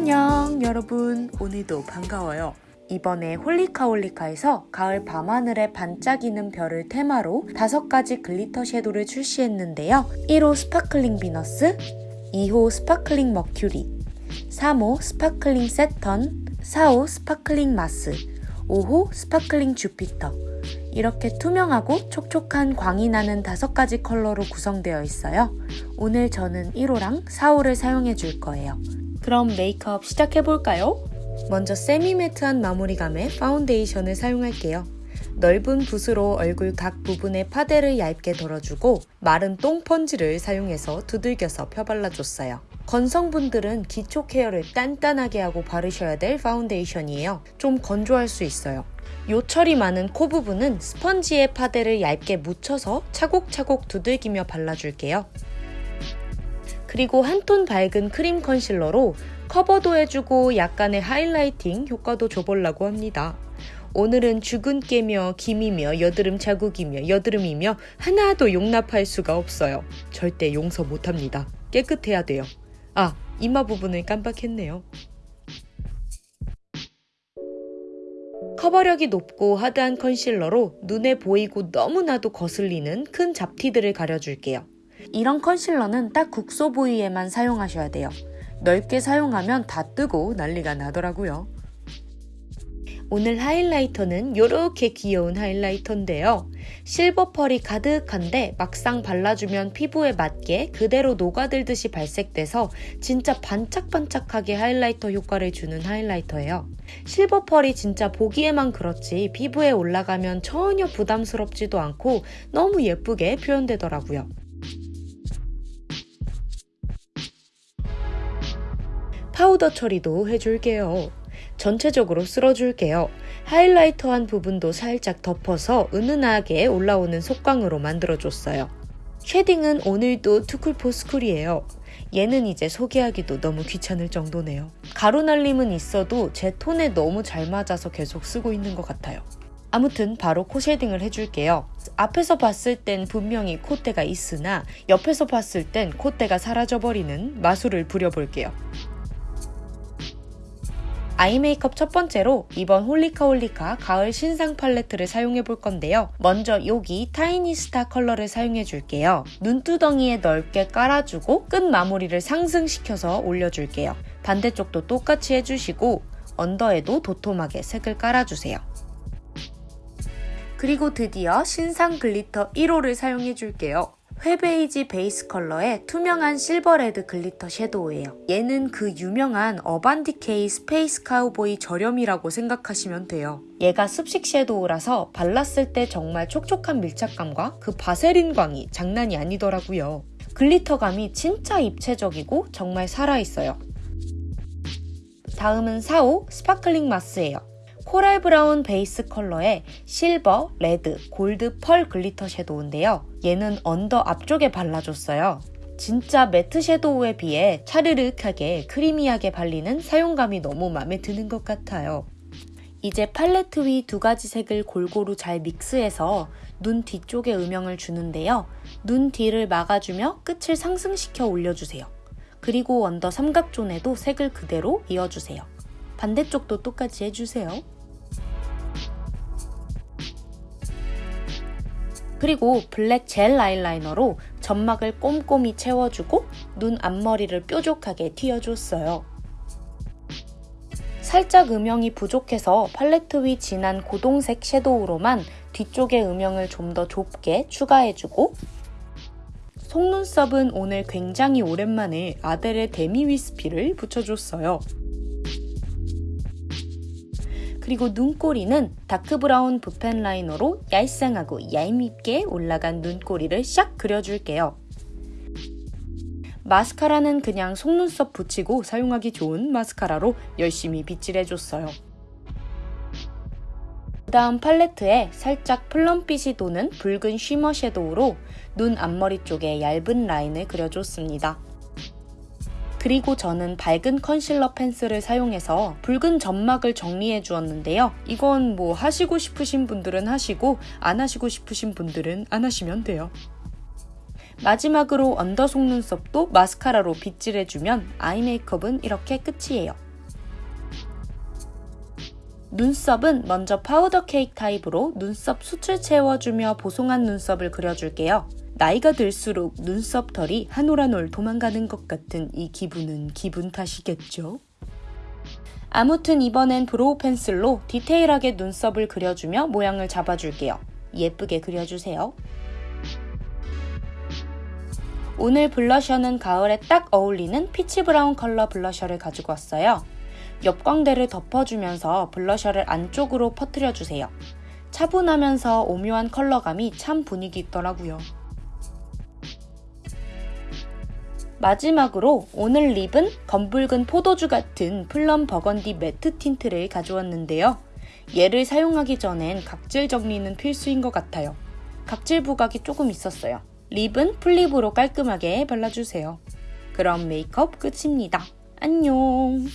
안녕 여러분 오늘도 반가워요 이번에 홀리카홀리카에서 가을 밤하늘에 반짝이는 별을 테마로 다섯 가지 glitter 섀도를 출시했는데요 1호 Sparkling Venus 2호 Sparkling Mercury 3호 Sparkling Saturn 4호 Sparkling Mars 5호 Sparkling Jupiter 이렇게 투명하고 촉촉한 광이 나는 다섯 가지 컬러로 구성되어 있어요. 오늘 저는 1호랑 4호를 사용해 줄 거예요. 그럼 메이크업 시작해 볼까요? 먼저 semi-matte한 마무리감의 파운데이션을 사용할게요. 넓은 붓으로 얼굴 각 부분에 파데를 얇게 덜어주고 마른 똥펀지를 사용해서 두들겨서 펴발라줬어요. 건성분들은 기초 케어를 단단하게 하고 바르셔야 될 파운데이션이에요. 좀 건조할 수 있어요. 요철이 많은 코 부분은 스펀지에 파데를 얇게 묻혀서 차곡차곡 두들기며 발라줄게요. 그리고 한 톤 밝은 크림 컨실러로 커버도 해주고 약간의 하이라이팅 효과도 줘보려고 합니다. 오늘은 주근깨며 김이며 여드름 자국이며 여드름이며 하나도 용납할 수가 없어요. 절대 용서 못합니다. 깨끗해야 돼요. 아, 이마 부분을 깜빡했네요. 커버력이 높고 하드한 컨실러로 눈에 보이고 너무나도 거슬리는 큰 잡티들을 가려줄게요. 이런 컨실러는 딱 국소 부위에만 사용하셔야 돼요. 넓게 사용하면 다 뜨고 난리가 나더라고요. 오늘 하이라이터는 이렇게 귀여운 하이라이터인데요. 실버 펄이 가득한데 막상 발라주면 피부에 맞게 그대로 녹아들듯이 발색돼서 진짜 반짝반짝하게 하이라이터 효과를 주는 하이라이터예요. 실버 펄이 진짜 보기에만 그렇지 피부에 올라가면 전혀 부담스럽지도 않고 너무 예쁘게 표현되더라고요. 파우더 처리도 해줄게요. 전체적으로 쓸어줄게요. 하이라이터한 부분도 살짝 덮어서 은은하게 올라오는 속광으로 만들어줬어요. shading은 오늘도 투쿨포스쿨이에요. 얘는 이제 소개하기도 너무 귀찮을 정도네요. 가루 날림은 있어도 제 톤에 너무 잘 맞아서 계속 쓰고 있는 것 같아요. 아무튼 바로 코 shading을 해줄게요. 앞에서 봤을 땐 분명히 콧대가 있으나 옆에서 봤을 땐 콧대가 사라져버리는 마술을 부려볼게요. 아이 메이크업 첫 번째로 이번 홀리카 홀리카 가을 신상 팔레트를 사용해 볼 건데요. 먼저 여기 tiny star 컬러를 사용해 줄게요. 눈두덩이에 넓게 깔아주고 끝 마무리를 상승시켜서 올려줄게요. 반대쪽도 똑같이 해주시고 언더에도 도톰하게 색을 깔아주세요. 그리고 드디어 신상 glitter 1호를 사용해 줄게요. 회베이지 베이스 컬러의 투명한 실버레드 glitter 섀도우예요. 얘는 그 유명한 어반디케이 스페이스 카우보이 저렴이라고 생각하시면 돼요. 얘가 습식 섀도우라서 발랐을 때 정말 촉촉한 밀착감과 그 바세린 광이 장난이 아니더라고요. glitter감이 진짜 입체적이고 정말 살아있어요. 다음은 4호 sparkling mars예요. 코랄 브라운 베이스 컬러의 실버, 레드, 골드 펄 glitter 섀도우인데요. 얘는 under 앞쪽에 발라줬어요. 진짜 matte 섀도우에 비해 차르륵하게 creamy하게 발리는 사용감이 너무 마음에 드는 것 같아요. 이제 팔레트 위 두 가지 색을 골고루 잘 믹스해서 눈 뒤쪽에 음영을 주는데요. 눈 뒤를 막아주며 끝을 상승시켜 올려주세요. 그리고 under 삼각존에도 색을 그대로 이어주세요. 반대쪽도 똑같이 해주세요. 그리고 블랙 젤 아이라이너로 점막을 꼼꼼히 채워주고 눈 앞머리를 뾰족하게 틔워줬어요. 살짝 음영이 부족해서 팔레트 위 진한 고동색 섀도우로만 뒤쪽의 음영을 좀 더 좁게 추가해주고 속눈썹은 오늘 굉장히 오랜만에 아델의 데미 위스피를 붙여줬어요. 그리고 눈꼬리는 다크브라운 붓펜 라이너로 얄쌍하고 얄밉게 올라간 눈꼬리를 샥 그려줄게요. 마스카라는 그냥 속눈썹 붙이고 사용하기 좋은 마스카라로 열심히 빗질해줬어요. 그 다음 팔레트에 살짝 플럼빛이 도는 붉은 쉬머 섀도우로 눈 앞머리 쪽에 얇은 라인을 그려줬습니다. 그리고 저는 밝은 컨실러 펜슬을 사용해서 붉은 점막을 정리해 주었는데요. 이건 뭐 하시고 싶으신 분들은 하시고 안 하시고 싶으신 분들은 안 하시면 돼요. 마지막으로 under 속눈썹도 마스카라로 빗질해주면 아이 메이크업은 이렇게 끝이에요. 눈썹은 먼저 파우더 케이크 타입으로 눈썹 숱을 채워주며 보송한 눈썹을 그려줄게요. 나이가 들수록 눈썹 털이 한 올 한 올 도망가는 것 같은 이 기분은 기분 탓이겠죠? 아무튼 이번엔 brow 펜슬로 디테일하게 눈썹을 그려주며 모양을 잡아줄게요. 예쁘게 그려주세요. 오늘 블러셔는 가을에 딱 어울리는 peach 브라운 컬러 블러셔를 가지고 왔어요. 옆광대를 덮어주면서 블러셔를 안쪽으로 퍼뜨려주세요. 차분하면서 오묘한 컬러감이 참 분위기 있더라고요. 마지막으로 오늘 lip은 검붉은 포도주 같은 plum 버건디 matte 틴트를 가져왔는데요. 얘를 사용하기 전엔 각질 정리는 필수인 것 같아요. 각질 부각이 조금 있었어요. lip은 full lip으로 깔끔하게 발라주세요. 그럼 메이크업 끝입니다. 안녕!